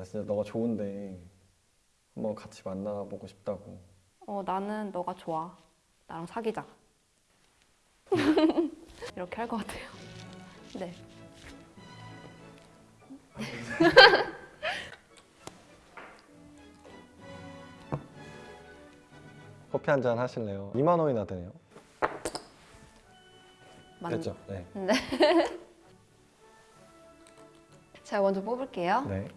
나 진짜 너가 좋은데 한번 같이 만나보고 싶다고. 어, 나는 너가 좋아. 나랑 사귀자. 이렇게 할 것 같아요. 네. 커피 한 잔 하실래요? 2만 원이나 되네요. 맞... 됐죠? 네. 제가 먼저 뽑을게요. 네.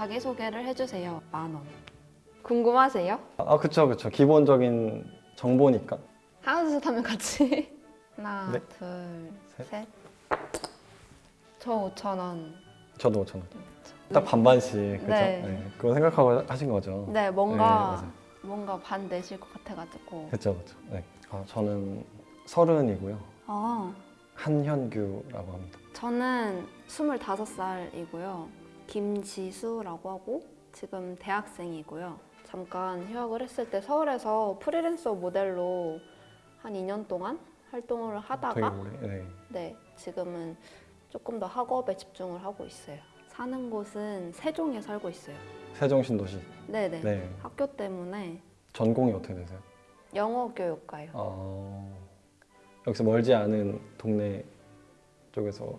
자기소개를 해주세요. 만 원. 궁금하세요? 아 그쵸 그쵸 기본적인 정보니까. 하나 둘셋 하면 같이. 하나, 네. 둘, 셋. 셋. 저 5천 원. 저도 5천 원. 딱 반반씩 그죠? 네. 네. 그거 생각하고 하신 거죠? 네, 뭔가 맞아요. 뭔가 반 내실 것 같아가지고. 그쵸 그쵸. 네. 아, 저는 서른이고요. 아, 한현규라고 합니다. 저는 25살이고요. 김지수라고 하고 지금 대학생이고요. 잠깐 휴학을 했을 때 서울에서 프리랜서 모델로 한 2년 동안 활동을 하다가. 네. 네, 지금은 조금 더 학업에 집중을 하고 있어요. 사는 곳은 세종에 살고 있어요. 세종 신도시. 네네. 네. 학교 때문에 전공이 어떻게 되세요? 영어 교육과요. 어, 여기서 멀지 않은 동네 쪽에서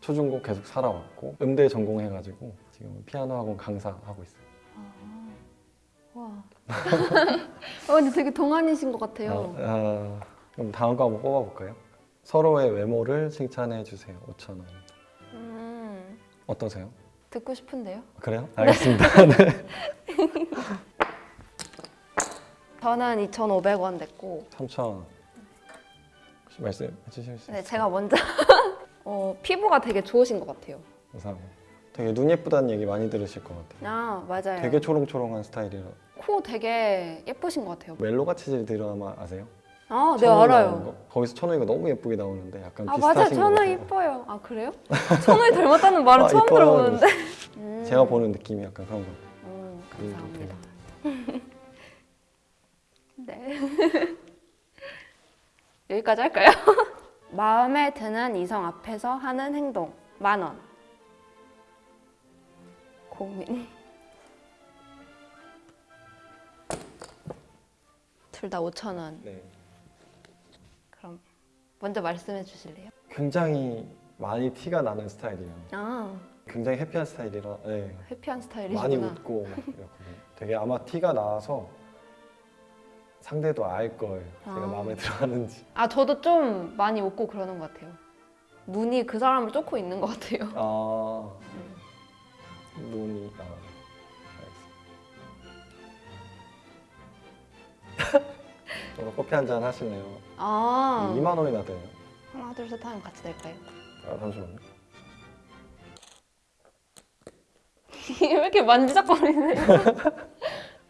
초중고 계속 살아왔고 음대 전공해가지고 지금 피아노 학원 강사하고 있어요. 아, 와. 어, 근데 되게 동안이신 것 같아요. 아, 아, 그럼 다음 거 한번 뽑아볼까요? 서로의 외모를 칭찬해 주세요. 5천 원. 음, 어떠세요? 듣고 싶은데요? 그래요? 알겠습니다. 네. 저는 2,500원 냈고, 3천 원. 혹시 말씀해 주실 수 네, 있어요? 제가 먼저 어, 피부가 되게 좋으신 것 같아요. 감사합니다. 되게 눈 예쁘다는 얘기 많이 들으실 것 같아요. 아, 맞아요. 되게 초롱초롱한 스타일이라. 코 되게 예쁘신 것 같아요. 멜로가 치질 드라마 아세요? 아, 네, 알아요. 거? 거기서 천우희가 너무 예쁘게 나오는데 약간 아, 비슷하신 맞아요. 것 천우 같아요. 이뻐요. 아, 그래요? 천우 닮았다는 말은 아, 처음. 들어보는데. 음. 제가 보는 느낌이 약간 그런 거. 음, 음, 감사합니다. 네. 여기까지 할까요? 마음에 드는 이성 앞에서 하는 행동 만 원. 고민. 둘다 5천 원. 네. 그럼 먼저 말씀해 주실래요? 굉장히 많이 티가 나는 스타일이에요. 아, 굉장히 해피한 스타일이라 네. 해피한 많이 스타일이시구나. 웃고. 되게 아마 티가 나서 상대도 알 거예요. 제가 아. 마음에 들어하는지. 아, 저도 좀 많이 웃고 그러는 것 같아요. 눈이 그 사람을 쫓고 있는 것 같아요. 아 눈이 아 알겠습니다. 저도 커피 한 잔 하실래요? 아, 2만 원이나 돼요. 하나 둘 셋 하면 같이 될까요? 아 잠시만요. 왜 이렇게 만지작거리세요?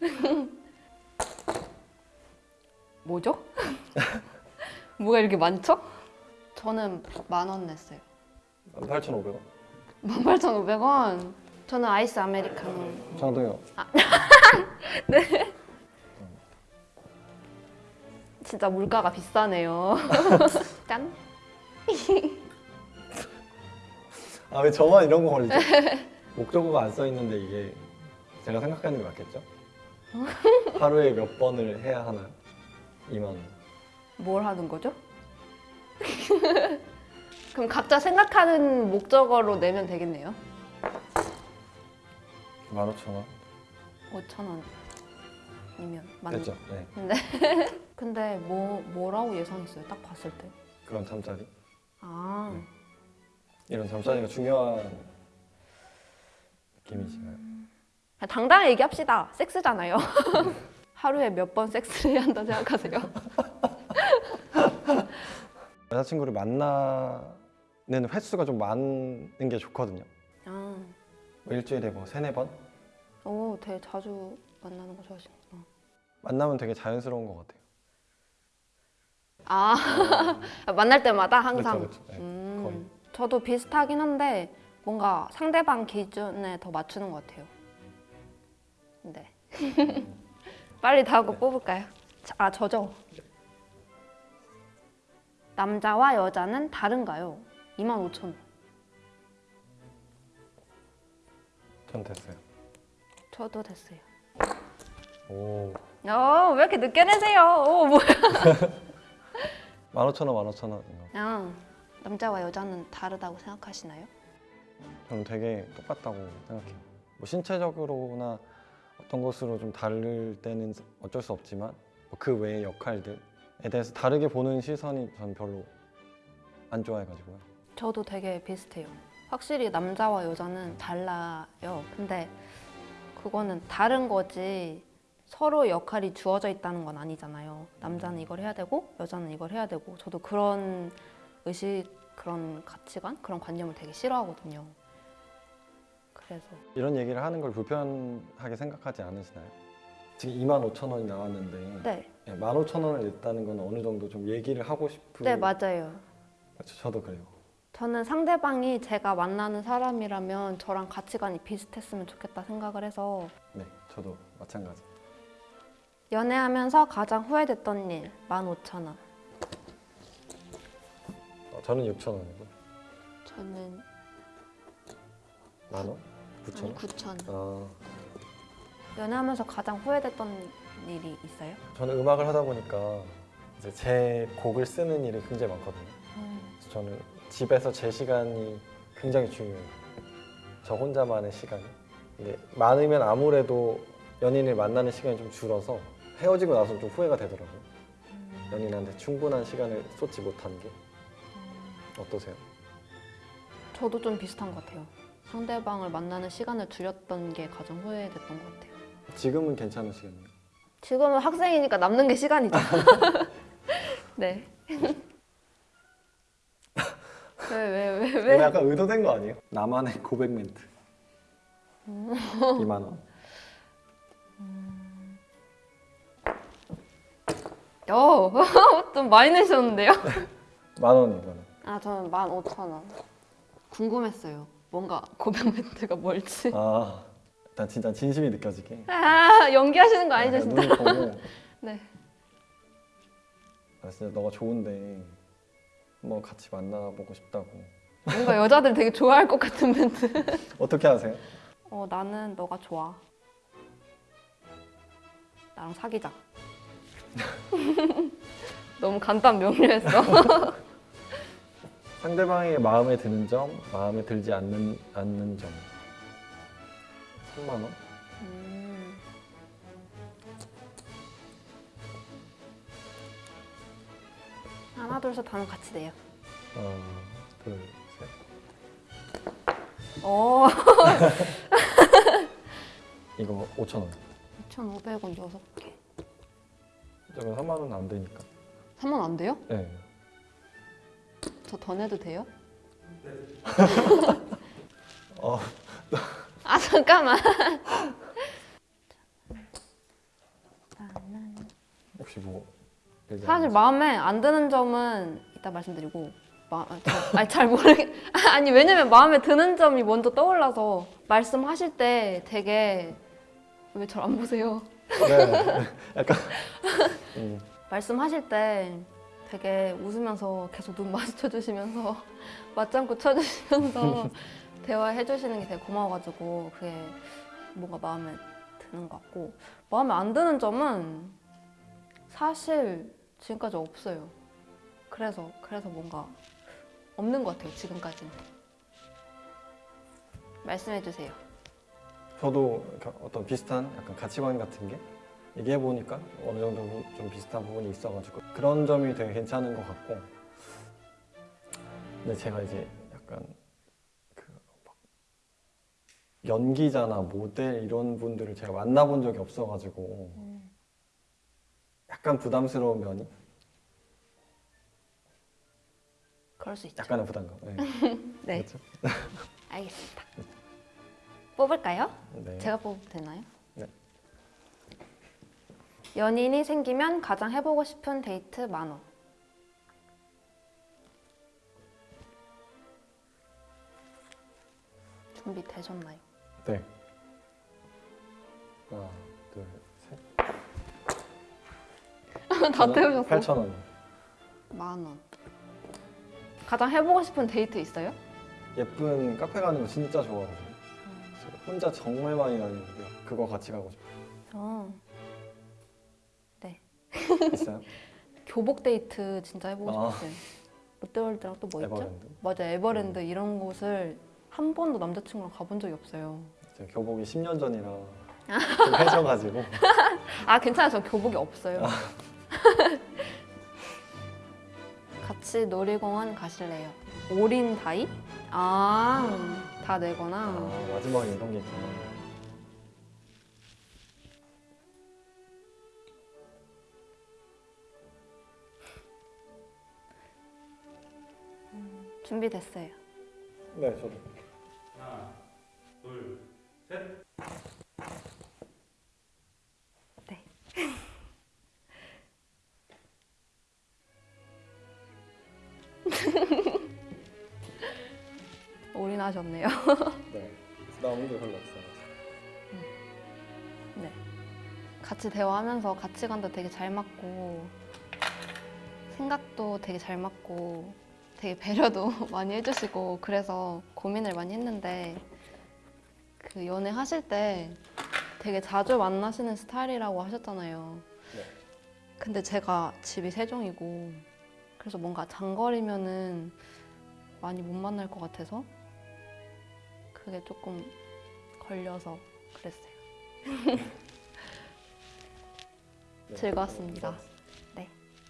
뭐죠? 뭐가 이렇게 많죠? 저는 만 원 냈어요. 8,500원. 18,500원. 저는 아이스 아메리카노. 저도요. 진짜 물가가 비싸네요. 짠. 아 왜 저만 이런 거 걸리죠? 목적어가 안 써 있는데 이게 제가 생각하는 게 맞겠죠? 하루에 몇 번을 해야 하나? 2만 원. 뭘 하는 거죠? 그럼 각자 생각하는 목적어로 내면 되겠네요. 15,000원. 5천 원이면 맞 됐죠? 네. 근데 뭐 뭐라고 예상했어요? 딱 봤을 때. 그런 잠자리. 아, 네. 이런 잠자리가 중요한 느낌이시나요? 당당하게 얘기합시다. 섹스잖아요. 하루에 몇 번 섹스를 해야 한다 생각하세요? 여자친구를 만나는 횟수가 좀 많은 게 좋거든요. 아, 뭐 일주일에 뭐 세네 번? 오, 되게 자주 만나는 거 좋아하시는구나. 만나면 되게 자연스러운 것 같아요. 아, 만날 때마다 항상. 그렇죠, 그렇죠. 네, 음. 저도 비슷하긴 한데 뭔가 상대방 기준에 더 맞추는 것 같아요. 네. 빨리 다음 거 뽑을까요? 자, 아 저죠. 남자와 여자는 다른가요? 25,000원. 전 됐어요. 저도 됐어요. 오. 어, 왜 이렇게 늦게 내세요? 어, 뭐야? 15,000원, 15,000원. 그냥 남자와 여자는 다르다고 생각하시나요? 저는 되게 똑같다고 생각해요. 뭐 신체적으로나 어떤 것으로 좀 다를 때는 어쩔 수 없지만 뭐그 외의 역할들에 대해서 다르게 보는 시선이 전 별로 안 좋아해가지고요. 저도 되게 비슷해요. 확실히 남자와 여자는 달라요. 근데 그거는 다른 거지 서로 역할이 주어져 있다는 건 아니잖아요. 남자는 이걸 해야 되고 여자는 이걸 해야 되고 저도 그런 의식, 그런 가치관, 그런 관념을 되게 싫어하거든요. 그래서 이런 얘기를 하는 걸 불편하게 생각하지 않으시나요? 지금 25,000원이 나왔는데 네, 15,000원을 냈다는 건 어느 정도 좀 얘기를 하고 싶은 네 맞아요. 그렇죠, 저도 그래요. 저는 상대방이 제가 만나는 사람이라면 저랑 가치관이 비슷했으면 좋겠다 생각을 해서 네, 저도 마찬가지. 연애하면서 가장 후회됐던 일 15,000원. 어, 저는 6,000원이고 저는 만 원? 9,000원? 9,000원. 아, 연애하면서 가장 후회됐던 일이 있어요? 저는 음악을 하다 보니까 이제 제 곡을 쓰는 일이 굉장히 많거든요. 그래서 저는 집에서 제 시간이 굉장히 중요해요. 저 혼자만의 시간이. 근데 많으면 아무래도 연인을 만나는 시간이 좀 줄어서 헤어지고 나서 좀 후회가 되더라고요. 연인한테 충분한 시간을 쏟지 못한 게 어떠세요? 저도 좀 비슷한 것 같아요. 상대방을 만나는 시간을 줄였던 게 가장 후회됐던 것 같아요. 지금은 괜찮으시겠네요. 지금은 학생이니까 남는 게 시간이죠. 네. 왜 왜 왜 왜? 이거 약간 의도된 거 아니에요? 나만의 고백 멘트. 2만 원. 어, 좀 많이 내셨는데요? 만 원, 이거는. 아, 저는 15,000원. 궁금했어요. 뭔가 고백 멘트가 뭘지. 아, 일단 진짜 진심이 느껴지게. 아, 연기하시는 거 아니죠, 약간 진짜? 눈을 보고 네. 아, 진짜 너가 좋은데 뭐 같이 만나보고 싶다고. 뭔가 여자들 되게 좋아할 것 같은 멘트. 어떻게 하세요? 어, 나는 너가 좋아. 나랑 사귀자. 너무 간단 명료했어. 상대방에게 마음에 드는 점, 마음에 들지 않는 않는 점. 3만 원? 음. 하나, 둘, 셋 하면 같이 돼요. 하나, 둘, 셋. 오, 이거 5천 원. 2,500원 6개. 저건 3만 원은 안 되니까. 3만 안 돼요? 네. 저 더 내도 돼요? 어, 아, 잠깐만. 혹시 뭐 사실? 마음에 안 드는 점은 이따 말씀드리고 마, 아, 저- 아니 잘 모르겠 아니 왜냐면 마음에 드는 점이 먼저 떠올라서 말씀하실 때 되게 왜 잘 안 보세요? 네, 네. 약간 음, 말씀하실 때 되게 웃으면서 계속 눈 마주쳐 주시면서 맞장구 쳐 주시면서 대화해 주시는 게 되게 고마워가지고 그게 뭔가 마음에 드는 것 같고 마음에 안 드는 점은 사실 지금까지 없어요. 그래서 그래서 뭔가 없는 것 같아요 지금까지는. 말씀해 주세요. 저도 어떤 비슷한 약간 가치관 같은 게 얘기해 보니까 어느 정도 좀 비슷한 부분이 있어가지고 그런 점이 되게 괜찮은 것 같고 근데 제가 이제 약간 그막 연기자나 모델 이런 분들을 제가 만나본 적이 없어가지고 약간 부담스러운 면이 그럴 수 있죠. 약간의 부담감. 네. 네, 그렇죠? 알겠습니다. 뽑을까요? 네. 제가 뽑으면 되나요? 네. 연인이 생기면 가장 해보고 싶은 데이트 만 원. 준비되셨나요? 네. 하나, 둘, 셋. 다 태우셨어요? 8천 원. 만 원. 가장 해보고 싶은 데이트 있어요? 예쁜 카페 가는 거 진짜 좋아하거든요. 혼자 정말 많이 다니는데요. 그거 같이 가고 싶어요. 어, 있어요? 교복 데이트 진짜 해보고 아. 싶었어요. 롯데월드랑 또 뭐 있죠? 맞아 에버랜드 이런 곳을 한 번도 남자친구랑 가본 적이 없어요. 교복이 10년 전이라 좀 해져가지고 아 괜찮아요. 저 교복이 없어요. 같이 놀이공원 가실래요? 올인 다이? 아, 다 내거나. 아, 마지막에 이런 게 있구나. 준비됐어요. 네, 저도. 하나, 둘, 셋. 네. 올인하셨네요. 네. 남은 게 별로 없어요. 네. 같이 대화하면서 가치관도 되게 잘 맞고 생각도 되게 잘 맞고 되게 배려도 많이 해주시고 그래서 고민을 많이 했는데 그 연애 하실 때 되게 자주 만나시는 스타일이라고 하셨잖아요. 네. 근데 제가 집이 세종이고 그래서 뭔가 장거리면은 많이 못 만날 것 같아서 그게 조금 걸려서 그랬어요. 네. 즐거웠습니다.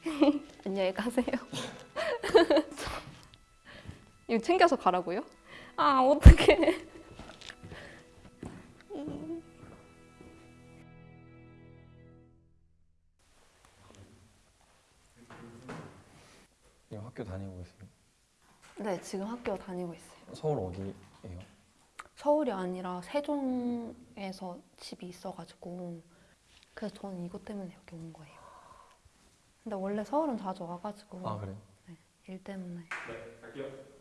안녕히 가세요. 이거 챙겨서 가라고요? 아 어떡해. 이거 학교 다니고 있어요. 네 지금 학교 다니고 있어요. 서울 어디예요? 서울이 아니라 세종에서 집이 있어가지고 그래서 저는 이것 때문에 여기 온 거예요. 근데 원래 서울은 자주 와가지고 아, 그래요? 일 때문에 네, 갈게요.